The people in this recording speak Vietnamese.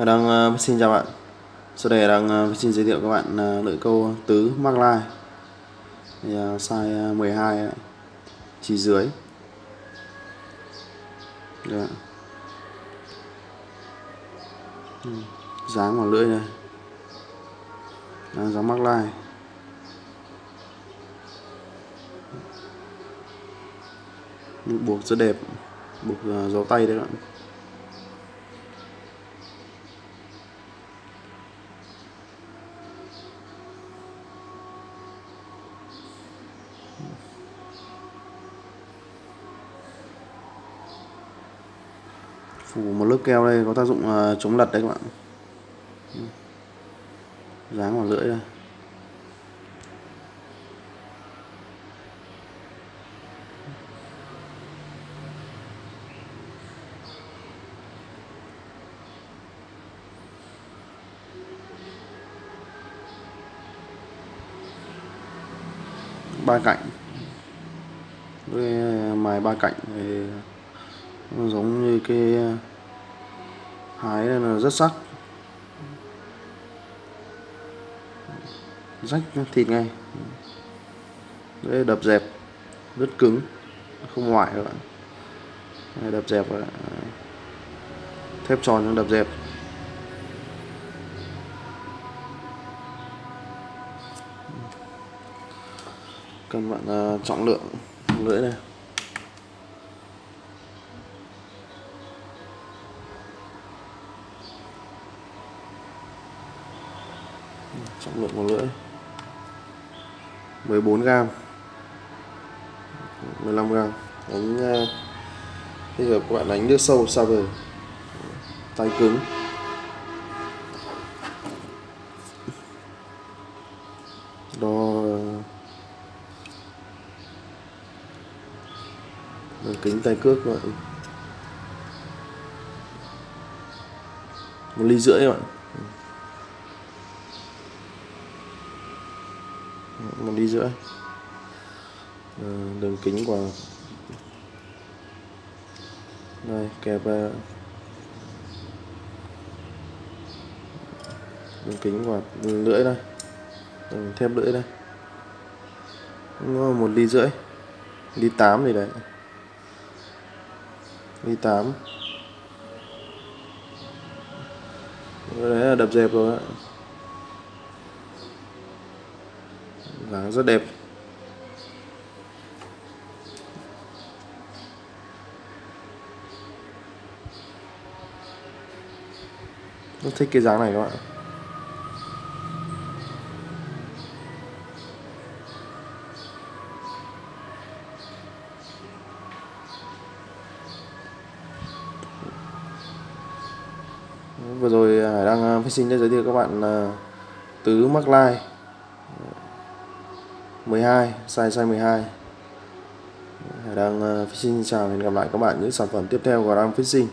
Hải đang uh, xin chào bạn. Sau đây đang uh, xin giới thiệu các bạn ờ, uh, lưỡi câu tứ mắc lai. Thì, uh, size 12 uh, chỉ dưới. Đấy. Ừ, dáng vào lưỡi này dáng mắc lai. Buộc rất đẹp. Buộc uh, giấu tay đấy các bạn. Phủ một lớp keo đây có tác dụng uh, chống lật đấy các bạn. Dáng vào lưỡi đây ba cạnh. Với ờ, mài ba cạnh thì nó giống như cái ờ, hái là rất sắc. Rách thịt ngay. Đấy, đập dẹp rất cứng không ngoại các bạn. Đấy, đập dẹp thép tròn trong đập dẹp. Cần bạn ờ, uh, trọng lượng lưỡi này. Trọng lượng của lưỡi. 14 gram. 15 gram. Đánh ờ, bây giờ các bạn đánh nước sâu sao về tay cứng. Đo ờ, đường kính tay cước các bạn. Một ly rưỡi các bạn. Một ly rưỡi đường kính của đây, kẹp đường kính của lưỡi đây. Đường thép lưỡi đây. Một ly rưỡi. Ly tám gì đấy. Ly tám. Đấy là đập dẹp rồi ạ. Dáng rất đẹp. Rất thích cái dáng này các bạn vừa rồi Hải đang à, phát sinh để giới thiệu các bạn à, tứ mắc lai. 12 size size 12 Hải đang uh, Fishing chào hẹn gặp lại các bạn những sản phẩm tiếp theo của Ram Fishing.